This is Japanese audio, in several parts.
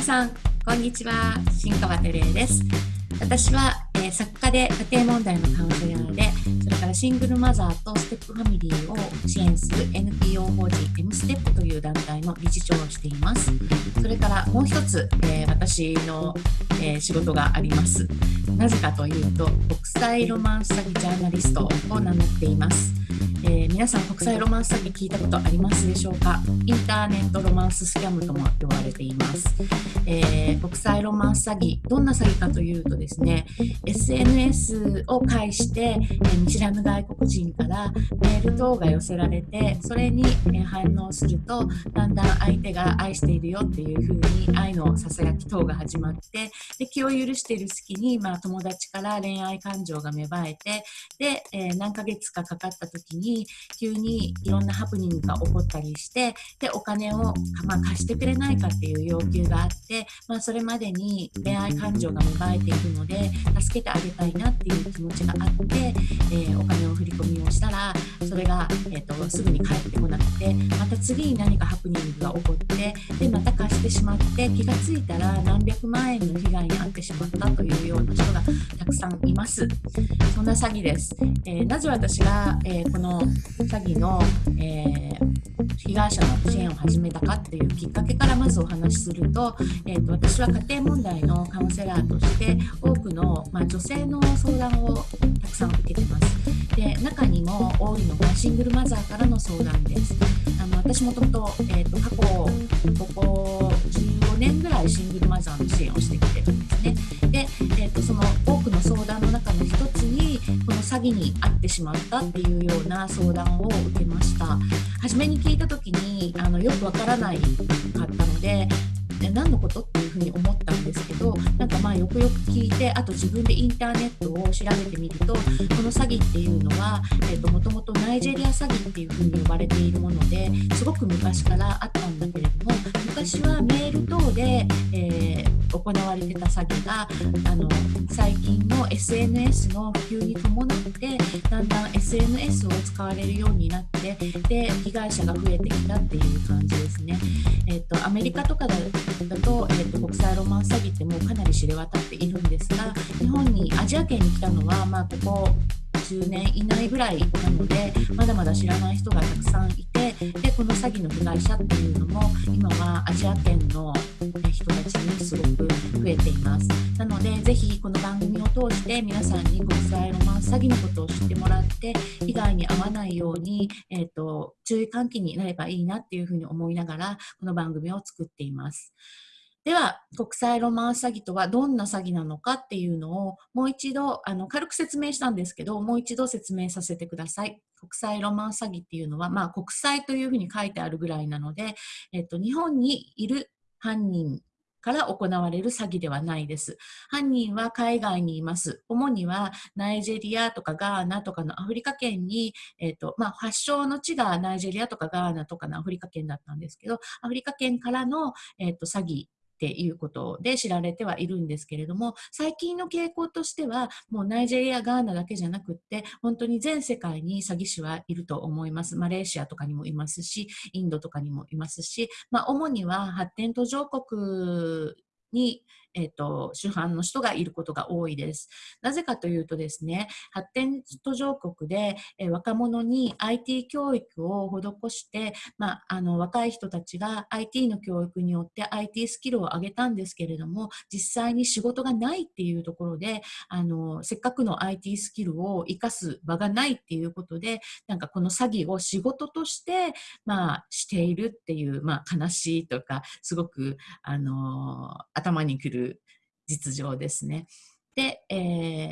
皆さん、こんにちは。新川照江です。私は、えー、作家で家庭問題のカウンセラーで、それからシングルマザーとステップファミリーを支援する NPO 法人 M ステップという団体の理事長をしています。それからもう一つ、えー、私の、えー、仕事があります。なぜかというと、国際ロマンス詐欺ジャーナリストを名乗っています。えー、皆さん国際ロマンス詐欺聞いたことありますでしょうか？インターネットロマンススキャムとも呼ばれています、えー、国際ロマンス詐欺どんな詐欺かというとですね SNS を介して、えー、見知らぬ外国人からメール等が寄せられてそれに、反応するとだんだん相手が愛しているよっていうふうに愛のささやき等が始まってで気を許している隙に、まあ、友達から恋愛感情が芽生えてで、え何ヶ月かかかった時にに急にいろんなハプニングが起こったりしてでお金を、まあ、貸してくれないかっていう要求があって、まあ、それまでに恋愛感情が芽生えているので助けてあげたいなっていう気持ちがあって、えー、お金を振り込みをしたらそれが、えーと、すぐに返ってこなくてまた次に何かハプニングが起こってでまた貸してしまって気が付いたら何百万円の被害に遭ってしまったというような人がくさんいます。そんな詐欺です。えー、なぜ私が、えー、この詐欺の、えー、被害者の支援を始めたかっていうきっかけからまずお話しすると,、えーと、私は家庭問題のカウンセラーとして多くの、まあ、女性の相談をたくさん受けてます。で中にも多いのがシングルマザーからの相談です。あの私もともと,、えーと、過去ここ15年ぐらいシングルマザーの支援をしてきてるんですね。で、えーとその多くの相談の中の一つにこの詐欺に遭ってしまったっていうような相談を受けました初めに聞いた時にあのよくわからないかったので何のこと？っていうふうに思ったんですけどなんかまあよくよく聞いてあと自分でインターネットを調べてみるとこの詐欺っていうのはもともとナイジェリア詐欺っていうふうに呼ばれているものですごく昔からあったんだけれども昔はメール等で、えー行われてた詐欺があの最近の SNS の普及に伴ってだんだん SNS を使われるようになってで被害者が増えてきたっていう感じですね。えっと、アメリカとかだと,、えっと国際ロマンス詐欺ってもうかなり知れ渡っているんですが日本にアジア圏に来たのは、まあ、ここ10年以内ぐらいなのでまだまだ知らない人がたくさんいてでこの詐欺の被害者っていうのも今はアジア圏の人たちにすごく増えていますなのでぜひこの番組を通して皆さんに国際ロマンス詐欺のことを知ってもらって被害に遭わないように、えーと、注意喚起になればいいなっていうふうに思いながらこの番組を作っています。では、国際ロマンス詐欺とはどんな詐欺なのかっていうのをもう一度、あの軽く説明したんですけど、もう一度説明させてください。国際ロマンス詐欺っていうのは、まあ、国際というふうに書いてあるぐらいなので、えっと、日本にいる犯人から行われる詐欺ではないです。犯人は海外にいます。主にはナイジェリアとかガーナとかのアフリカ圏に、えっ、ー、と、まあ、発祥の地がナイジェリアとかガーナとかのアフリカ圏だったんですけど、アフリカ圏からの、えっ、ー、と、詐欺っていうことで知られてはいるんですけれども最近の傾向としてはもうナイジェリアガーナだけじゃなくって本当に全世界に詐欺師はいると思います。マレーシアとかにもいますしインドとかにもいますし、まあ、主には発展途上国にえっ、ー、と、主犯の人がいることが多いです。なぜかというとですね、発展途上国で、えー、若者に IT 教育を施して、まあ、あの、若い人たちが IT の教育によって IT スキルを上げたんですけれども、実際に仕事がないっていうところで、あの、せっかくの IT スキルを活かす場がないっていうことで、なんかこの詐欺を仕事として、まあ、しているっていう、まあ、悲しいとか、すごく、あの、頭にくる実情ですね。で、え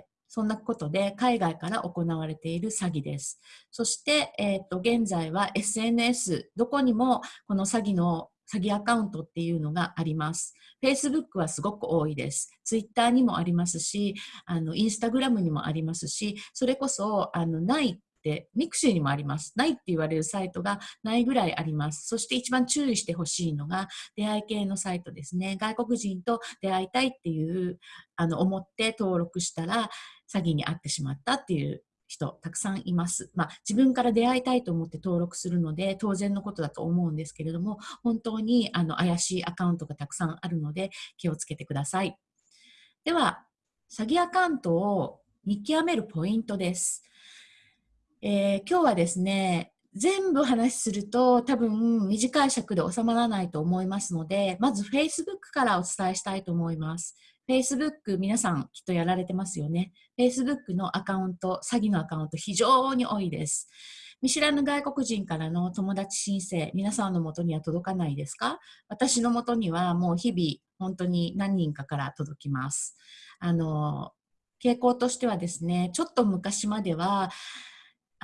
ー、そんなことで海外から行われている詐欺です。そして、えーと、現在は SNS、どこにもこの詐欺の詐欺アカウントっていうのがあります。Facebook はすごく多いです。Twitter にもありますし、あの、 Instagram にもありますし、それこそ、あの、ないで、 mixi にもあります。ないって言われるサイトがないぐらいあります。そして一番注意してほしいのが、出会い系のサイトですね。外国人と出会いたいっていう、あの、思って登録したら、詐欺に遭ってしまったっていう人たくさんいます。まあ、自分から出会いたいと思って登録するので当然のことだと思うんですけれども本当にあの怪しいアカウントがたくさんあるので気をつけてください。では詐欺アカウントを見極めるポイントです。えー、今日はですね全部話すると多分短い尺で収まらないと思いますのでまず Facebook からお伝えしたいと思います。Facebook 皆さんきっとやられてますよね。Facebook のアカウント、詐欺のアカウント非常に多いです。見知らぬ外国人からの友達申請、皆さんのもとには届かないですか？私のもとにはもう日々本当に何人かから届きます。あの、傾向としてはですね、ちょっと昔までは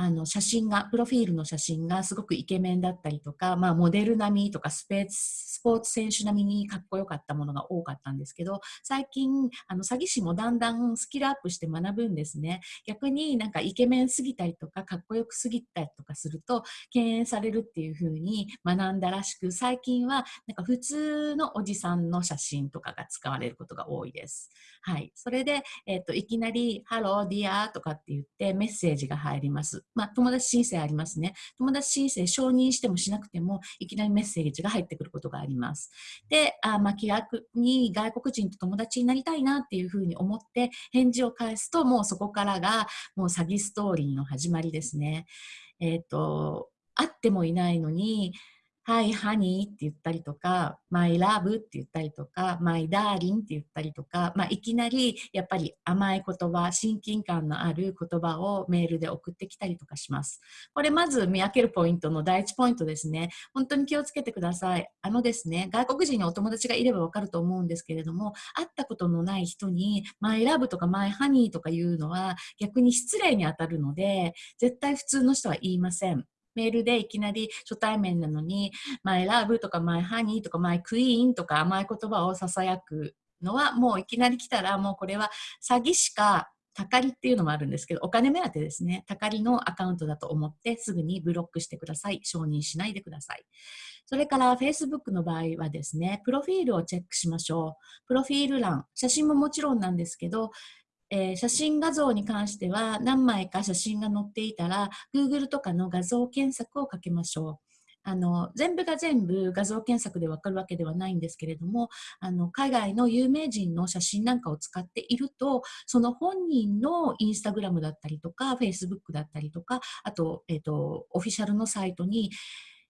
あの写真が、プロフィールの写真がすごくイケメンだったりとか、まあ、モデル並みとかスペーススポーツ選手並みにかっこよかったものが多かったんですけど、最近、あの詐欺師もだんだんスキルアップして学ぶんですね。逆になんかイケメンすぎたりとか、かっこよくすぎたりとかすると、敬遠されるっていう風に学んだらしく、最近はなんか普通のおじさんの写真とかが使われることが多いです。はい。それで、え、ー、と、いきなり、 Hello, dear とかって言ってメッセージが入ります。まあ、友達申請ありますね。友達申請承認してもしなくても、いきなりメッセージが入ってくることがあります。で、あまあ、気楽に外国人と友達になりたいなっていうふうに思って返事を返すと、もうそこからがもう詐欺ストーリーの始まりですね。えっ、ー、と、会ってもいないのに、Hi, honey って言ったりとか、My love って言ったりとか、My darling って言ったりとか、まあ、いきなりやっぱり甘い言葉、親近感のある言葉をメールで送ってきたりとかします。これまず見分けるポイントの第一ポイントですね。本当に気をつけてください。あのですね、外国人にお友達がいればわかると思うんですけれども、会ったことのない人に My love とか My honey とか言うのは逆に失礼に当たるので、絶対普通の人は言いません。メールでいきなり初対面なのに、マイラブとかマイハニーとかマイクイーンとか甘い言葉を囁くのはもういきなり来たらもうこれは詐欺しかたかりっていうのもあるんですけど、お金目当てですね。たかりのアカウントだと思ってすぐにブロックしてください。承認しないでください。それから Facebook の場合はですね、プロフィールをチェックしましょう。プロフィール欄、写真ももちろんなんですけど、えー、写真画像に関しては何枚か写真が載っていたら Google とかの画像検索をかけましょう。あの全部が全部画像検索でわかるわけではないんですけれどもあの海外の有名人の写真なんかを使っているとその本人のインスタグラムだったりとかフェイスブックだったりとかあと,、えーとオフィシャルのサイトに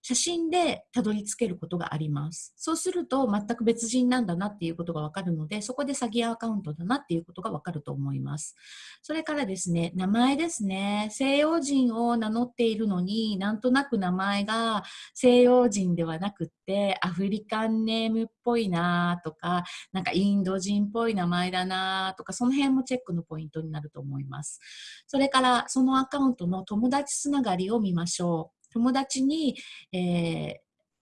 写真でたどり着けることがあります。そうすると全く別人なんだなっていうことがわかるので、そこで詐欺アカウントだなっていうことがわかると思います。それからですね、名前ですね。西洋人を名乗っているのになんとなく名前が西洋人ではなくってアフリカンネームっぽいなとか、なんかインド人っぽい名前だなとか、その辺もチェックのポイントになると思います。それからそのアカウントの友達つながりを見ましょう。友達に、えー、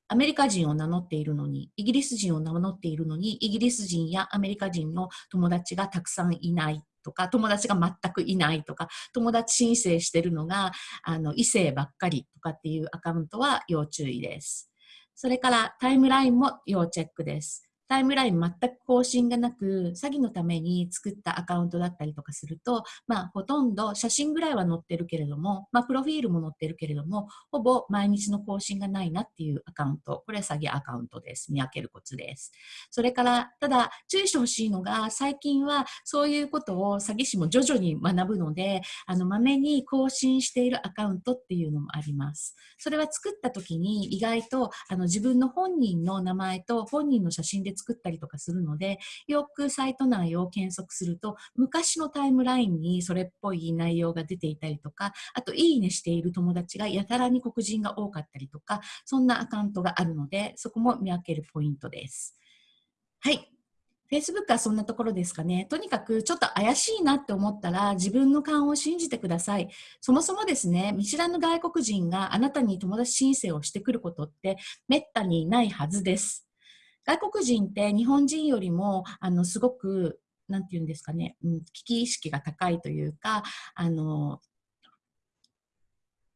アメリカ人を名乗っているのに、イギリス人を名乗っているのに、イギリス人やアメリカ人の友達がたくさんいないとか、友達が全くいないとか、友達申請してるのがあの異性ばっかりとかっていうアカウントは要注意です。それからタイムラインも要チェックです。タイムライン全く更新がなく、詐欺のために作ったアカウントだったりとかすると、まあ、ほとんど写真ぐらいは載ってるけれども、まあ、プロフィールも載ってるけれども、ほぼ毎日の更新がないなっていうアカウント。これは詐欺アカウントです。見分けるコツです。それから、ただ、注意してほしいのが、最近はそういうことを詐欺師も徐々に学ぶので、あの、まめに更新しているアカウントっていうのもあります。それは作った時に意外と、あの、自分の本人の名前と本人の写真で作ったりとかするので、よくサイト内を検索すると、昔のタイムラインにそれっぽい内容が出ていたりとか、あと、いいねしている友達がやたらに黒人が多かったりとか、そんなアカウントがあるので、そこも見分けるポイントです。はい。Facebook はそんなところですかね。とにかくちょっと怪しいなって思ったら自分の勘を信じてください。そもそもですね、見知らぬ外国人があなたに友達申請をしてくることってめったにないはずです。外国人って日本人よりもあのすごくなんて言うんですかね、うん、危機意識が高いというかあの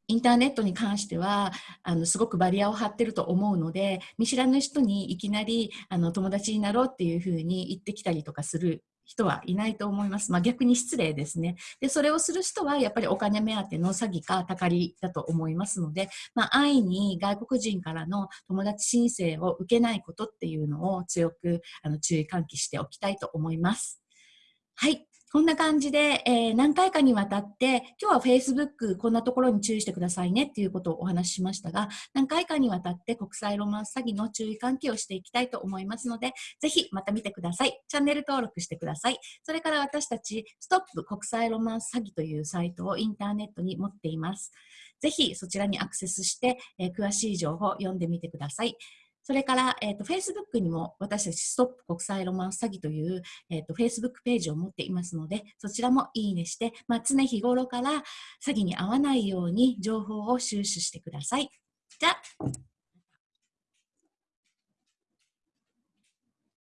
インターネットに関してはあのすごくバリアを張ってると思うので見知らぬ人にいきなりあの友達になろうっていうふうに言ってきたりとかする人はいないと思います。まあ、逆に失礼ですね。で、それをする人はやっぱりお金目当ての詐欺かたかりだと思いますので、まあ、安易に外国人からの友達申請を受けないことっていうのを強くあの注意喚起しておきたいと思います。はい。こんな感じで、えー、何回かにわたって、今日は Facebook こんなところに注意してくださいねっていうことをお話ししましたが、何回かにわたって国際ロマンス詐欺の注意喚起をしていきたいと思いますので、ぜひまた見てください。チャンネル登録してください。それから私たち、ストップ国際ロマンス詐欺というサイトをインターネットに持っています。ぜひそちらにアクセスして、えー、詳しい情報を読んでみてください。それから、えっ、ー、と、Facebook にも私たちストップ国際ロマンス詐欺という、えっ、ー、と、Facebook ページを持っていますので、そちらもいいねして、まあ、常日頃から詐欺に遭わないように情報を収集してください。じゃあ、